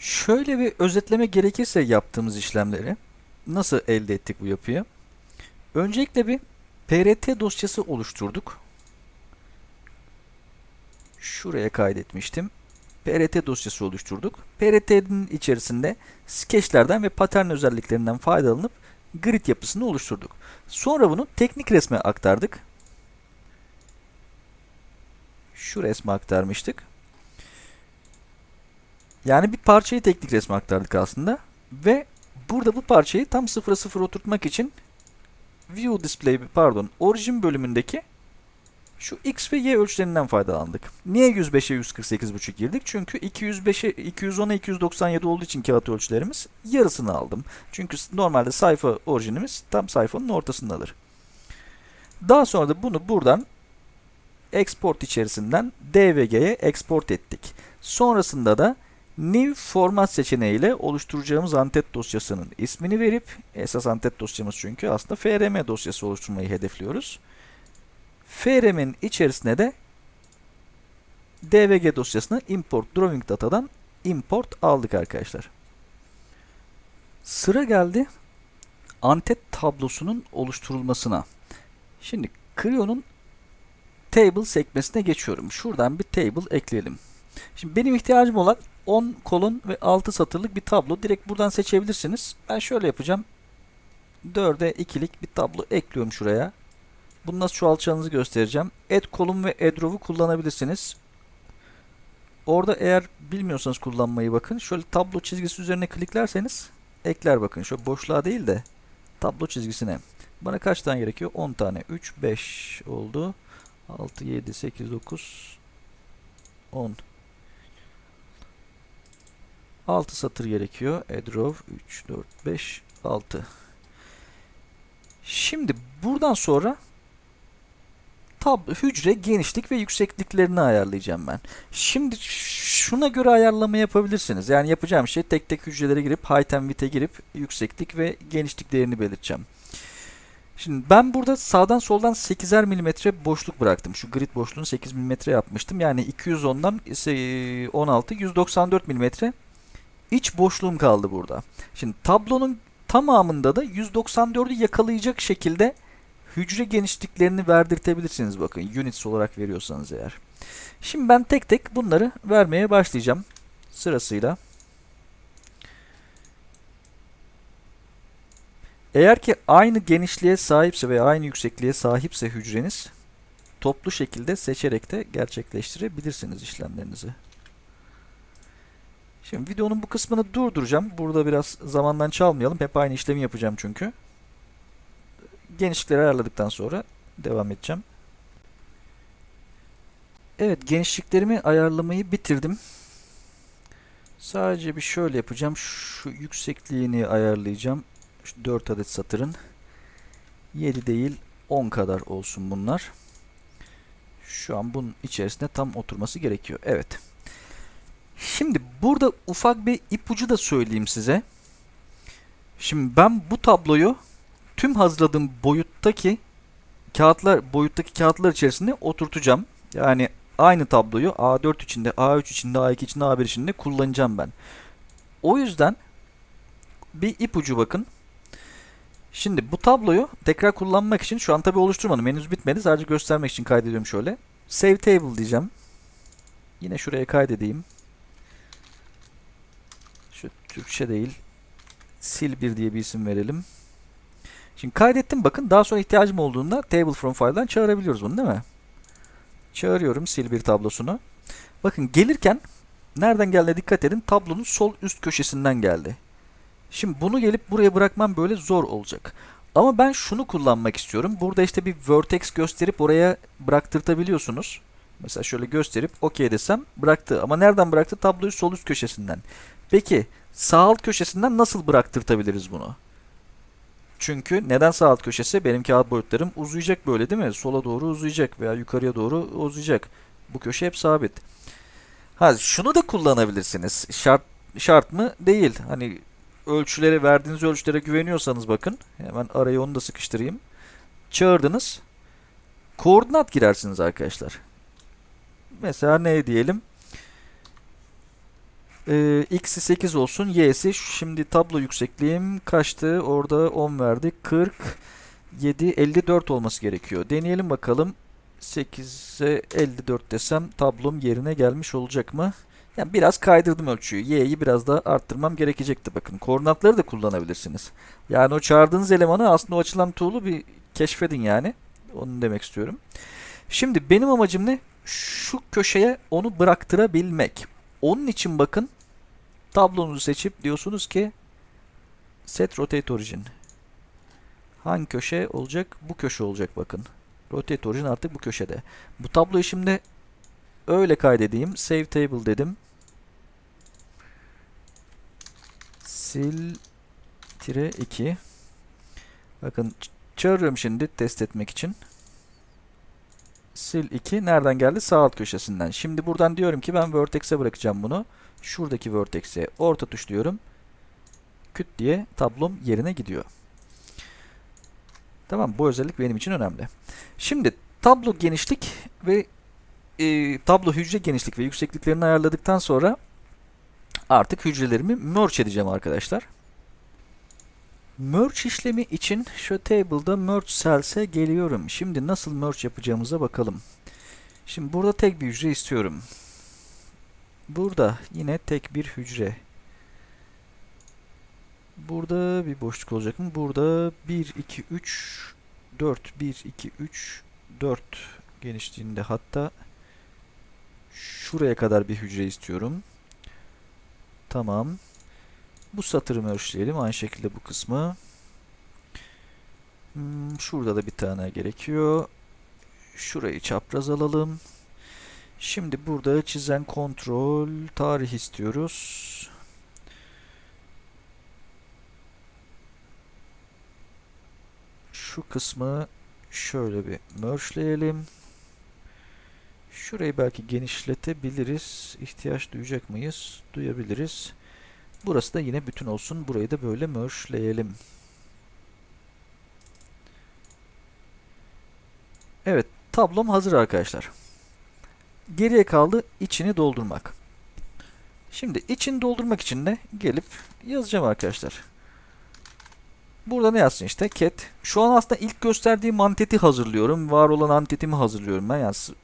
Şöyle bir özetleme gerekirse yaptığımız işlemleri nasıl elde ettik bu yapıyı? Öncelikle bir PRT dosyası oluşturduk. Şuraya kaydetmiştim. PRT dosyası oluşturduk. PRT'nin içerisinde sketchlerden ve patern özelliklerinden faydalanıp grid yapısını oluşturduk. Sonra bunu teknik resme aktardık. Şu resme aktarmıştık. Yani bir parçayı teknik resme aktardık aslında. Ve burada bu parçayı tam 0'a 0 oturtmak için View Display pardon Origin bölümündeki şu x ve y ölçülerinden faydalandık. Niye 105'e 148,5 girdik? Çünkü 205'e 210'a 297 olduğu için kağıt ölçülerimiz yarısını aldım. Çünkü normalde sayfa orijinimiz tam sayfanın ortasındadır. Daha sonra da bunu buradan export içerisinden DVG'ye export ettik. Sonrasında da New format seçeneğiyle oluşturacağımız antet dosyasının ismini verip esas antet dosyamız çünkü aslında FRM dosyası oluşturmayı hedefliyoruz. FRM'in içerisine de DVG dosyasını import drawing datadan import aldık arkadaşlar. Sıra geldi antet tablosunun oluşturulmasına. Şimdi Creo'nun table sekmesine geçiyorum. Şuradan bir table ekleyelim. Şimdi benim ihtiyacım olan 10 kolon ve 6 satırlık bir tablo. Direkt buradan seçebilirsiniz. Ben şöyle yapacağım. 4'e 2'lik bir tablo ekliyorum şuraya. Bunu nasıl çoğaltacağınızı göstereceğim. Add kolum ve add row'u kullanabilirsiniz. Orada eğer bilmiyorsanız kullanmayı bakın. Şöyle tablo çizgisi üzerine kliklerseniz ekler bakın. Şöyle boşluğa değil de tablo çizgisine. Bana kaç tane gerekiyor? 10 tane. 3, 5 oldu. 6, 7, 8, 9, 10. 6 satır gerekiyor. Add row 3, 4, 5, 6. Şimdi buradan sonra tab hücre genişlik ve yüksekliklerini ayarlayacağım ben. Şimdi şuna göre ayarlama yapabilirsiniz. Yani yapacağım şey tek tek hücrelere girip height and width'e girip yükseklik ve genişlik değerini belirteceğim. Şimdi ben burada sağdan soldan 8'er milimetre boşluk bıraktım. Şu grid boşluğunu 8 milimetre yapmıştım. Yani 210'dan ise 16, 194 milimetre iç boşluğum kaldı burada. Şimdi tablonun tamamında da 194'ü yakalayacak şekilde hücre genişliklerini verdirtebilirsiniz bakın units olarak veriyorsanız eğer. Şimdi ben tek tek bunları vermeye başlayacağım sırasıyla. Eğer ki aynı genişliğe sahipse veya aynı yüksekliğe sahipse hücreniz toplu şekilde seçerek de gerçekleştirebilirsiniz işlemlerinizi. Şimdi videonun bu kısmını durduracağım. Burada biraz zamandan çalmayalım. Hep aynı işlemi yapacağım çünkü. Genişlikleri ayarladıktan sonra devam edeceğim. Evet genişliklerimi ayarlamayı bitirdim. Sadece bir şöyle yapacağım. Şu yüksekliğini ayarlayacağım. Şu 4 adet satırın 7 değil 10 kadar olsun bunlar. Şu an bunun içerisinde tam oturması gerekiyor. Evet. Şimdi burada ufak bir ipucu da söyleyeyim size. Şimdi ben bu tabloyu tüm hazırladığım boyuttaki kağıtlar boyuttaki kağıtlar içerisinde oturtacağım. Yani aynı tabloyu A4 içinde, A3 içinde, A2 içinde, A1 içinde kullanacağım ben. O yüzden bir ipucu bakın. Şimdi bu tabloyu tekrar kullanmak için şu an tabi oluşturmadım. Henüz bitmedi. Sadece göstermek için kaydediyorum şöyle. Save table diyeceğim. Yine şuraya kaydedeyim. Türkçe değil. Sil 1 diye bir isim verelim. Şimdi kaydettim bakın. Daha sonra ihtiyacım olduğunda table from file'dan çağırabiliyoruz bunu değil mi? Çağırıyorum sil 1 tablosunu. Bakın gelirken nereden geldiğine dikkat edin. Tablonun sol üst köşesinden geldi. Şimdi bunu gelip buraya bırakmam böyle zor olacak. Ama ben şunu kullanmak istiyorum. Burada işte bir vertex gösterip oraya bıraktırtabiliyorsunuz. Mesela şöyle gösterip OK desem bıraktı. Ama nereden bıraktı? Tabloyu sol üst köşesinden. Peki sağ alt köşesinden nasıl bıraktırtabiliriz bunu? Çünkü neden sağ alt köşesi? Benim kağıt boyutlarım uzayacak böyle değil mi? Sola doğru uzayacak veya yukarıya doğru uzayacak. Bu köşe hep sabit. Ha şunu da kullanabilirsiniz. Şart şart mı? Değil. Hani ölçülere verdiğiniz ölçülere güveniyorsanız bakın. Hemen araya onu da sıkıştırayım. Çağırdınız. Koordinat girersiniz arkadaşlar. Mesela ne diyelim? Ee, x'i 8 olsun. Y'si şimdi tablo yüksekliğim kaçtı? Orada 10 verdik. 40 7 54 olması gerekiyor. Deneyelim bakalım. 8'e 54 desem tablom yerine gelmiş olacak mı? Yani biraz kaydırdım ölçüyü. Y'yi biraz daha arttırmam gerekecekti. Bakın koordinatları da kullanabilirsiniz. Yani o çağırdığınız elemanı aslında o açılan tool'u bir keşfedin yani. Onu demek istiyorum. Şimdi benim amacım ne? Şu köşeye onu bıraktırabilmek. Onun için bakın tablonuzu seçip diyorsunuz ki set rotate origin. Hangi köşe olacak? Bu köşe olacak bakın. Rotate origin artık bu köşede. Bu tabloyu şimdi öyle kaydedeyim. Save table dedim. Sil tire 2. Bakın çağırıyorum şimdi test etmek için. Sil 2 nereden geldi? Sağ alt köşesinden. Şimdi buradan diyorum ki ben vertex'e bırakacağım bunu. Şuradaki vertex'e orta tuş diyorum. Küt diye tablom yerine gidiyor. Tamam bu özellik benim için önemli. Şimdi tablo genişlik ve e, tablo hücre genişlik ve yüksekliklerini ayarladıktan sonra artık hücrelerimi merge edeceğim arkadaşlar. Merge işlemi için şu table'da merge cells'e geliyorum. Şimdi nasıl merge yapacağımıza bakalım. Şimdi burada tek bir hücre istiyorum. Burada yine tek bir hücre. Burada bir boşluk olacak mı? Burada 1, 2, 3, 4, 1, 2, 3, 4 genişliğinde hatta şuraya kadar bir hücre istiyorum. Tamam. Bu satırı merge'leyelim. Aynı şekilde bu kısmı. Hmm, şurada da bir tane gerekiyor. Şurayı çapraz alalım. Şimdi burada çizen kontrol tarih istiyoruz. Şu kısmı şöyle bir merge'leyelim. Şurayı belki genişletebiliriz. İhtiyaç duyacak mıyız? Duyabiliriz. Burası da yine bütün olsun. Burayı da böyle merge'leyelim. Evet, tablom hazır arkadaşlar. Geriye kaldı içini doldurmak. Şimdi içini doldurmak için de gelip yazacağım arkadaşlar. Burada ne yazsın işte cat. Şu an aslında ilk gösterdiğim anteti hazırlıyorum. Var olan antetimi hazırlıyorum ben. Yani sı-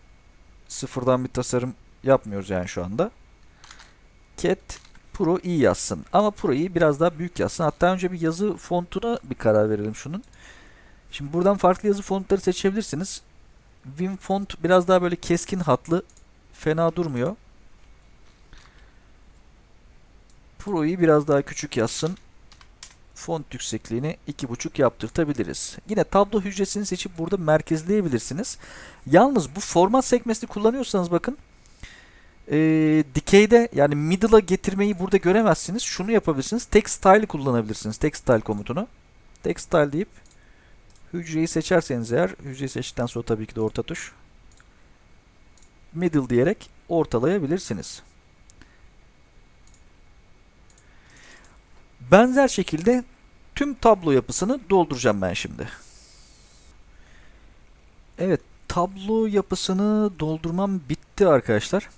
sıfırdan bir tasarım yapmıyoruz yani şu anda. Cat Pro i yazsın. Ama Pro i biraz daha büyük yazsın. Hatta önce bir yazı fontuna bir karar verelim şunun. Şimdi buradan farklı yazı fontları seçebilirsiniz. Vim font biraz daha böyle keskin hatlı. Fena durmuyor. Pro'yu biraz daha küçük yazsın. Font yüksekliğini 2.5 yaptırtabiliriz. Yine tablo hücresini seçip burada merkezleyebilirsiniz. Yalnız bu format sekmesini kullanıyorsanız bakın ee, dikeyde yani middle'a getirmeyi burada göremezsiniz. Şunu yapabilirsiniz. Text style kullanabilirsiniz. Text style komutunu. Text style deyip hücreyi seçerseniz eğer hücreyi seçtikten sonra tabii ki de orta tuş middle diyerek ortalayabilirsiniz. Benzer şekilde tüm tablo yapısını dolduracağım ben şimdi. Evet, tablo yapısını doldurmam bitti arkadaşlar.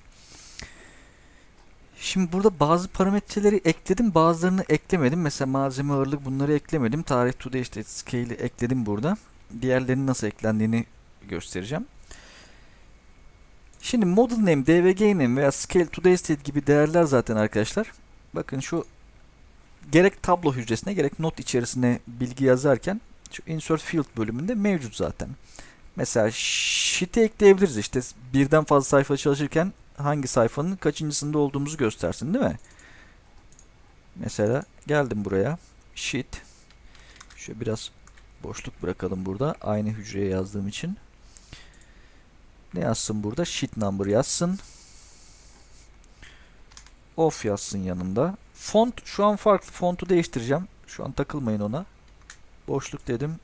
Şimdi burada bazı parametreleri ekledim, bazılarını eklemedim. Mesela malzeme ağırlık bunları eklemedim. Tarih to the işte scale'i ekledim burada. Diğerlerinin nasıl eklendiğini göstereceğim. Şimdi model name, dvg name veya scale to the state gibi değerler zaten arkadaşlar. Bakın şu gerek tablo hücresine gerek not içerisine bilgi yazarken şu insert field bölümünde mevcut zaten. Mesela sheet'i ekleyebiliriz işte birden fazla sayfa çalışırken hangi sayfanın kaçıncısında olduğumuzu göstersin değil mi? Mesela geldim buraya. Sheet. Şöyle biraz boşluk bırakalım burada. Aynı hücreye yazdığım için. Ne yazsın burada? Sheet number yazsın. Off yazsın yanında. Font şu an farklı. Fontu değiştireceğim. Şu an takılmayın ona. Boşluk dedim.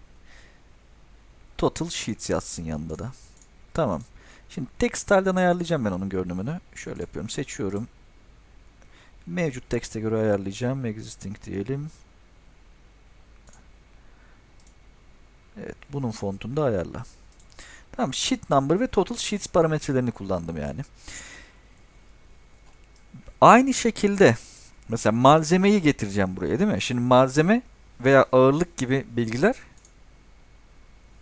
Total Sheets yazsın yanında da. Tamam. Şimdi textile'den ayarlayacağım ben onun görünümünü. Şöyle yapıyorum. Seçiyorum. Mevcut tekste göre ayarlayacağım. Existing diyelim. Evet. Bunun fontunu da ayarla. Tamam. Sheet number ve total sheets parametrelerini kullandım yani. Aynı şekilde mesela malzemeyi getireceğim buraya değil mi? Şimdi malzeme veya ağırlık gibi bilgiler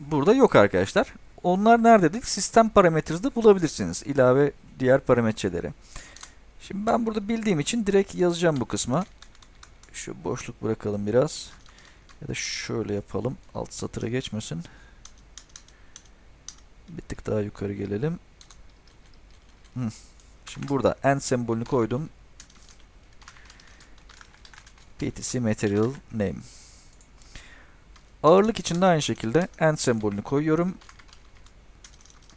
burada yok arkadaşlar. Onlar nerededir? Sistem parametresinde bulabilirsiniz. İlave diğer parametreleri. Şimdi ben burada bildiğim için direkt yazacağım bu kısma. Şu boşluk bırakalım biraz. Ya da şöyle yapalım. Alt satıra geçmesin. Bir tık daha yukarı gelelim. Şimdi burada end sembolünü koydum. PTC Material Name. Ağırlık için de aynı şekilde end sembolünü koyuyorum.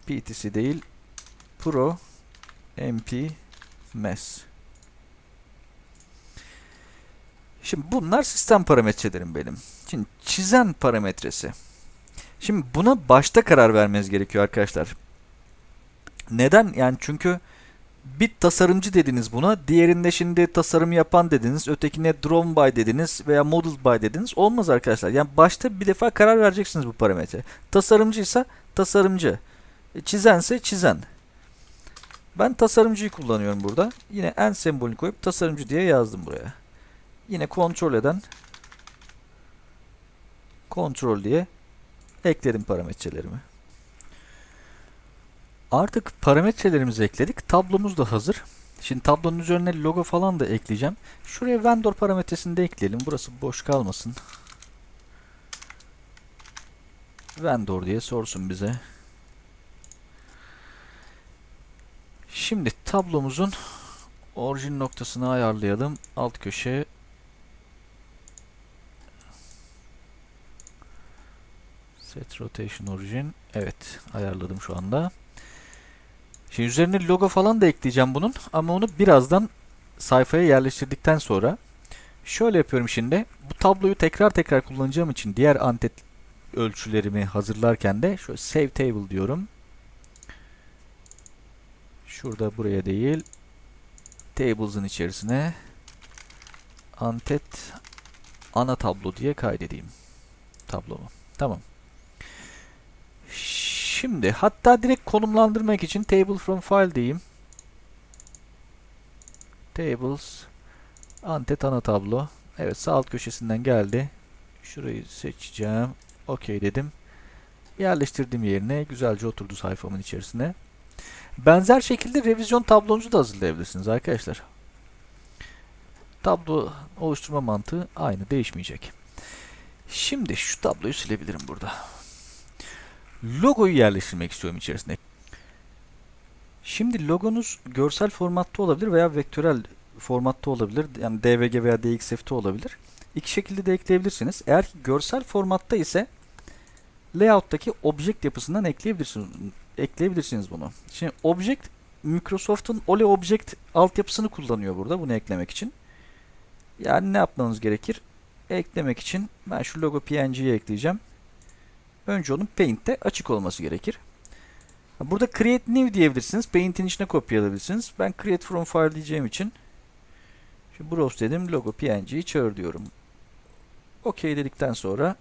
PTC değil Pro MP Mass. Şimdi bunlar sistem parametrelerim benim. Şimdi çizen parametresi. Şimdi buna başta karar vermeniz gerekiyor arkadaşlar. Neden? Yani çünkü bir tasarımcı dediniz buna. Diğerinde şimdi tasarım yapan dediniz. Ötekine drawn by dediniz veya model by dediniz. Olmaz arkadaşlar. Yani başta bir defa karar vereceksiniz bu parametre. Tasarımcıysa tasarımcı. Çizense çizen. Ben tasarımcıyı kullanıyorum burada. Yine en sembolünü koyup tasarımcı diye yazdım buraya. Yine kontrol eden kontrol diye ekledim parametrelerimi. Artık parametrelerimizi ekledik. Tablomuz da hazır. Şimdi tablonun üzerine logo falan da ekleyeceğim. Şuraya vendor parametresini de ekleyelim. Burası boş kalmasın. Vendor diye sorsun bize. Şimdi tablomuzun orijin noktasını ayarlayalım. Alt köşe Set Rotation Origin. Evet, ayarladım şu anda. Şimdi üzerine logo falan da ekleyeceğim bunun ama onu birazdan sayfaya yerleştirdikten sonra şöyle yapıyorum şimdi. Bu tabloyu tekrar tekrar kullanacağım için diğer antet ölçülerimi hazırlarken de şöyle Save Table diyorum. Şurada buraya değil. Tables'ın içerisine antet ana tablo diye kaydedeyim tablomu. Tamam. Şimdi hatta direkt konumlandırmak için table from file diyeyim. Tables Antet ana tablo. Evet sağ alt köşesinden geldi. Şurayı seçeceğim. OK dedim. Yerleştirdim yerine. Güzelce oturdu sayfamın içerisine. Benzer şekilde revizyon tablonuzu da hazırlayabilirsiniz arkadaşlar. Tablo oluşturma mantığı aynı değişmeyecek. Şimdi şu tabloyu silebilirim burada. Logoyu yerleştirmek istiyorum içerisine. Şimdi logonuz görsel formatta olabilir veya vektörel formatta olabilir. Yani DVG veya DXF'te olabilir. İki şekilde de ekleyebilirsiniz. Eğer ki görsel formatta ise layout'taki object yapısından ekleyebilirsiniz ekleyebilirsiniz bunu. Şimdi object Microsoft'un Ole Object altyapısını kullanıyor burada bunu eklemek için. Yani ne yapmanız gerekir? Eklemek için ben şu logo PNG'yi ekleyeceğim. Önce onun Paint'te açık olması gerekir. Burada Create New diyebilirsiniz. Paint'in içine kopyalayabilirsiniz. Ben Create From File diyeceğim için şu Browse dedim. Logo PNG'yi çağır diyorum. OK dedikten sonra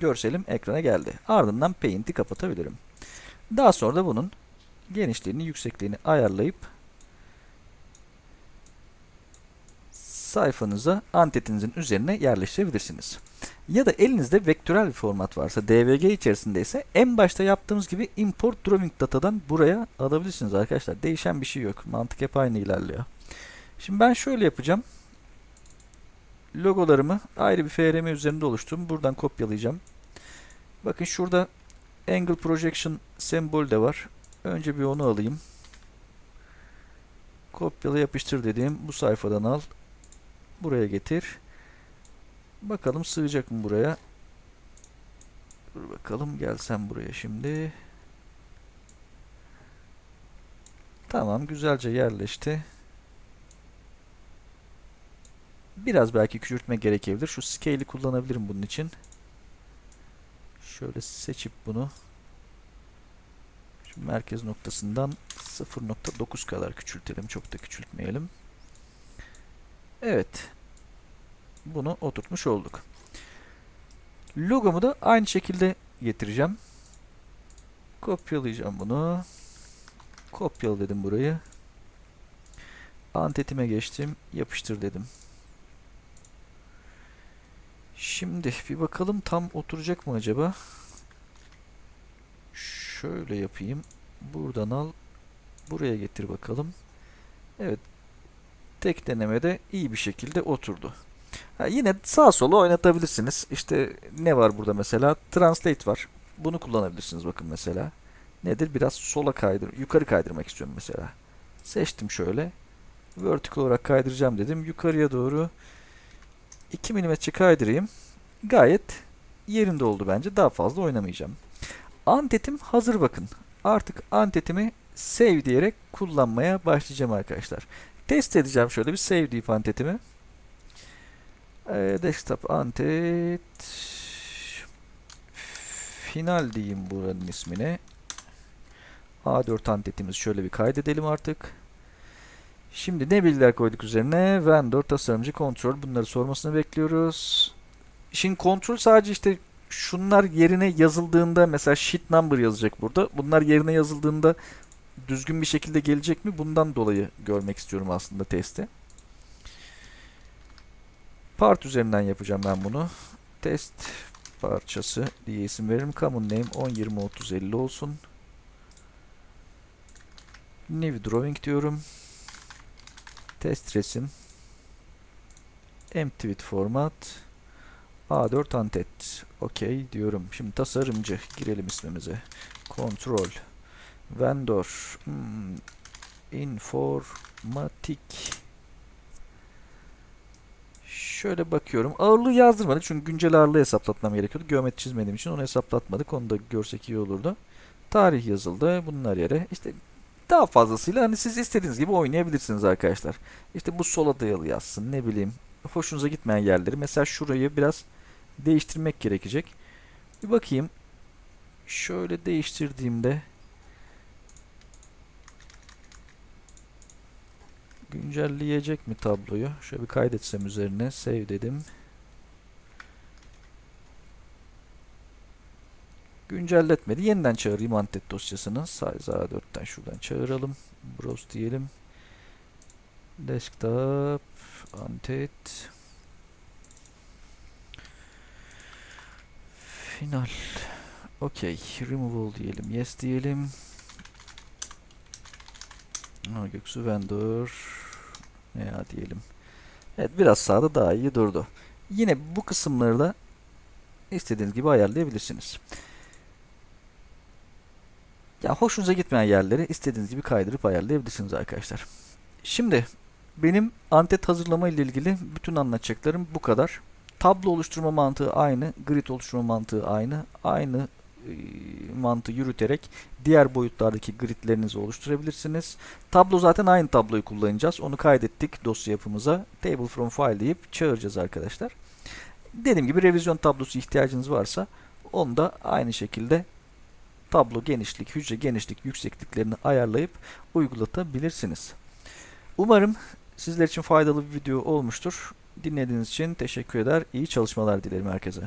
görselim ekrana geldi. Ardından Paint'i kapatabilirim. Daha sonra da bunun genişliğini, yüksekliğini ayarlayıp sayfanıza antetinizin üzerine yerleştirebilirsiniz. Ya da elinizde vektörel bir format varsa DVG içerisinde ise en başta yaptığımız gibi import drawing datadan buraya alabilirsiniz arkadaşlar. Değişen bir şey yok. Mantık hep aynı ilerliyor. Şimdi ben şöyle yapacağım. Logolarımı ayrı bir FRM üzerinde oluşturdum. Buradan kopyalayacağım. Bakın şurada angle projection sembol de var. Önce bir onu alayım. Kopyala yapıştır dediğim bu sayfadan al. Buraya getir. Bakalım sığacak mı buraya? Dur bakalım gelsem buraya şimdi. Tamam güzelce yerleşti. Biraz belki küçültme gerekebilir. Şu scale'i kullanabilirim bunun için. Şöyle seçip bunu şu merkez noktasından 0.9 kadar küçültelim. Çok da küçültmeyelim. Evet. Bunu oturtmuş olduk. Logomu da aynı şekilde getireceğim. Kopyalayacağım bunu. Kopyala dedim burayı. Antetime geçtim. Yapıştır dedim. Şimdi bir bakalım tam oturacak mı acaba? Şöyle yapayım. Buradan al. Buraya getir bakalım. Evet. Tek denemede iyi bir şekilde oturdu. Ha, yine sağ sola oynatabilirsiniz. İşte ne var burada mesela? Translate var. Bunu kullanabilirsiniz bakın mesela. Nedir? Biraz sola kaydır, yukarı kaydırmak istiyorum mesela. Seçtim şöyle. Vertical olarak kaydıracağım dedim. Yukarıya doğru 2 mm kaydırayım. Gayet yerinde oldu bence. Daha fazla oynamayacağım. Antetim hazır bakın. Artık antetimi save diyerek kullanmaya başlayacağım arkadaşlar. Test edeceğim şöyle bir save deyip antetimi. Ee, desktop antet final diyeyim buranın ismine. A4 antetimiz şöyle bir kaydedelim artık. Şimdi ne bilgiler koyduk üzerine? Vendor, tasarımcı, kontrol. Bunları sormasını bekliyoruz. Şimdi kontrol sadece işte şunlar yerine yazıldığında mesela sheet number yazacak burada. Bunlar yerine yazıldığında düzgün bir şekilde gelecek mi? Bundan dolayı görmek istiyorum aslında testi. Part üzerinden yapacağım ben bunu. Test parçası diye isim veririm. Common name 10, 20, 30, 50 olsun. New drawing diyorum. Test resim. With format. A4 antet. OK diyorum. Şimdi tasarımcı. Girelim ismimize. Control. Vendor. Hmm. Informatik. Şöyle bakıyorum. Ağırlığı yazdırmadık çünkü güncel ağırlığı hesaplatmam gerekiyordu. Geometri çizmediğim için onu hesaplatmadık. Onu da görsek iyi olurdu. Tarih yazıldı. Bunlar yere. İşte daha fazlasıyla hani siz istediğiniz gibi oynayabilirsiniz arkadaşlar. İşte bu sola dayalı yazsın ne bileyim. Hoşunuza gitmeyen yerleri. Mesela şurayı biraz değiştirmek gerekecek. Bir bakayım. Şöyle değiştirdiğimde güncelleyecek mi tabloyu? Şöyle bir kaydetsem üzerine save dedim. Güncelletmedi. Yeniden çağırayım antet dosyasını. Size A4'ten şuradan çağıralım. Browse diyelim. Desktop antet final. Okey. Removal diyelim. Yes diyelim. Ha, Göksu vendor. Ya diyelim. Evet biraz sağda daha iyi durdu. Yine bu kısımları da istediğiniz gibi ayarlayabilirsiniz ya hoşunuza gitmeyen yerleri istediğiniz gibi kaydırıp ayarlayabilirsiniz arkadaşlar şimdi benim antet hazırlama ile ilgili bütün anlatacaklarım bu kadar. Tablo oluşturma mantığı aynı, grid oluşturma mantığı aynı. Aynı e, mantığı yürüterek diğer boyutlardaki gridlerinizi oluşturabilirsiniz. Tablo zaten aynı tabloyu kullanacağız. Onu kaydettik dosya yapımıza. Table from file deyip çağıracağız arkadaşlar. Dediğim gibi revizyon tablosu ihtiyacınız varsa onu da aynı şekilde tablo genişlik, hücre genişlik, yüksekliklerini ayarlayıp uygulatabilirsiniz. Umarım sizler için faydalı bir video olmuştur. Dinlediğiniz için teşekkür eder. İyi çalışmalar dilerim herkese.